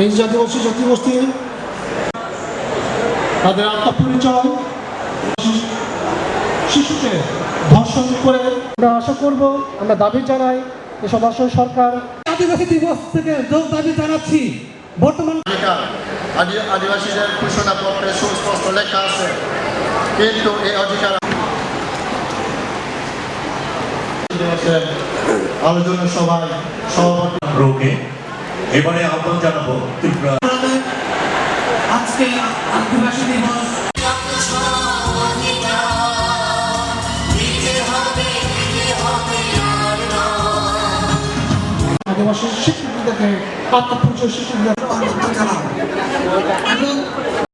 এই জাতিবাসী জাতিগোষ্ঠী তাদের আত্মপরিচয় শিশুকে ধর্ষণ করে আমরা আশা করব আমরা দাবি জানাই এসব আসলে সরকার আদিবাসী দিবস থেকে যোগ দাবি জানাচ্ছি। বর্তমান আদিবাসীদের ঘোষণাপত্রে সুস্পষ্ট লেখা আছে কিন্তু এই অধিকার আলোচনা সভায় সভাপতি রোগে এবারে আহ্বান জানাব ত্রিপুরা। আজকে আদিবাসী দিবস। আদিবাসী দেখে আত্মপরিচয় এবং